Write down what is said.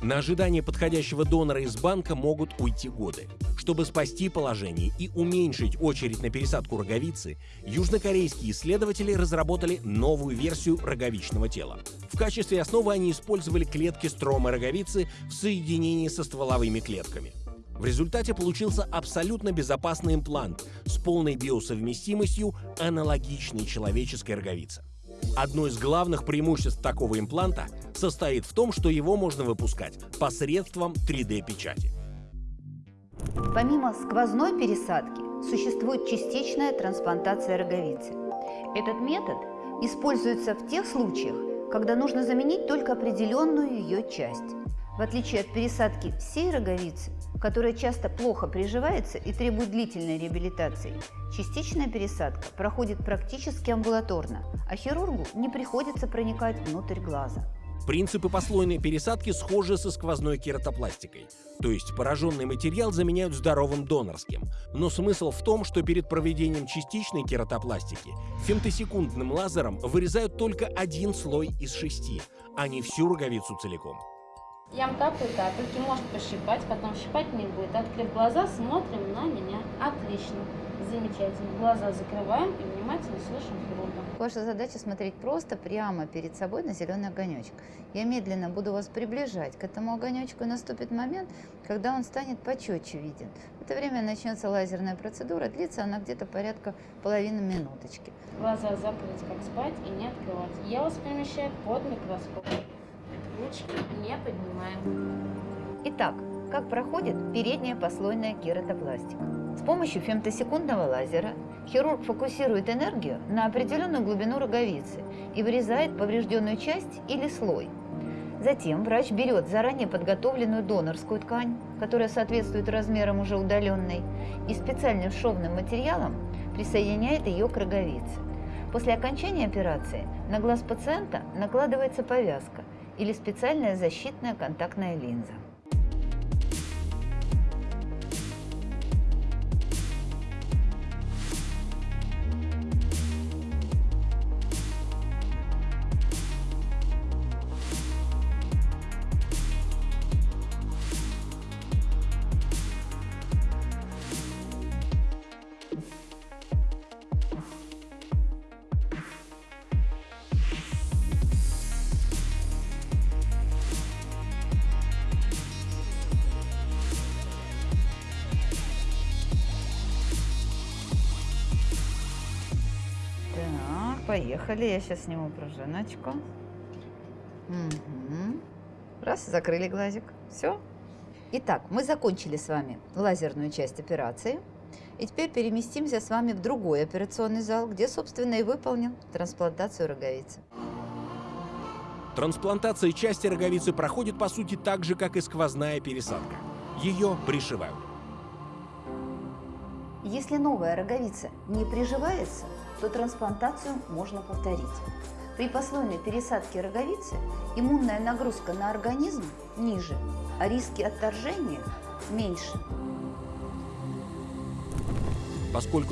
На ожидание подходящего донора из банка могут уйти годы. Чтобы спасти положение и уменьшить очередь на пересадку роговицы, южнокорейские исследователи разработали новую версию роговичного тела. В качестве основы они использовали клетки стромы роговицы в соединении со стволовыми клетками. В результате получился абсолютно безопасный имплант с полной биосовместимостью, аналогичной человеческой роговице. Одно из главных преимуществ такого импланта состоит в том, что его можно выпускать посредством 3D-печати. Помимо сквозной пересадки, существует частичная трансплантация роговицы. Этот метод используется в тех случаях, когда нужно заменить только определенную ее часть. В отличие от пересадки всей роговицы, которая часто плохо приживается и требует длительной реабилитации, частичная пересадка проходит практически амбулаторно, а хирургу не приходится проникать внутрь глаза. Принципы послойной пересадки схожи со сквозной кератопластикой, то есть пораженный материал заменяют здоровым донорским. Но смысл в том, что перед проведением частичной кератопластики фемтосекундным лазером вырезают только один слой из шести, а не всю роговицу целиком. Я капаю капельки, может пощипать, потом щипать не будет. Открыв глаза, смотрим на меня. Отлично. Замечательно. Глаза закрываем и внимательно слышим хирурга. Ваша задача смотреть просто прямо перед собой на зеленый огонечек. Я медленно буду вас приближать к этому огонечку, и наступит момент, когда он станет почетче виден. В это время начнется лазерная процедура, длится она где-то порядка половины минуточки. Глаза закрыть, как спать, и не открывать. Я вас перемещаю под микроскоп. Ручки не поднимаем. Итак, как проходит передняя послойная кератопластика? С помощью фемтосекундного лазера хирург фокусирует энергию на определенную глубину роговицы и вырезает поврежденную часть или слой. Затем врач берет заранее подготовленную донорскую ткань, которая соответствует размерам уже удаленной, и специальным шовным материалом присоединяет ее к роговице. После окончания операции на глаз пациента накладывается повязка или специальная защитная контактная линза. Поехали. Я сейчас сниму пружиночку. Мгм. Раз, закрыли глазик. Все. Итак, мы закончили с вами лазерную часть операции. И теперь переместимся с вами в другой операционный зал, где, собственно, и выполнил трансплантацию роговицы. Трансплантация части роговицы проходит по сути так же, как и сквозная пересадка. Ее пришивают. Если новая роговица не приживается, то трансплантацию можно повторить. При послойной пересадке роговицы иммунная нагрузка на организм ниже, а риски отторжения меньше. Поскольку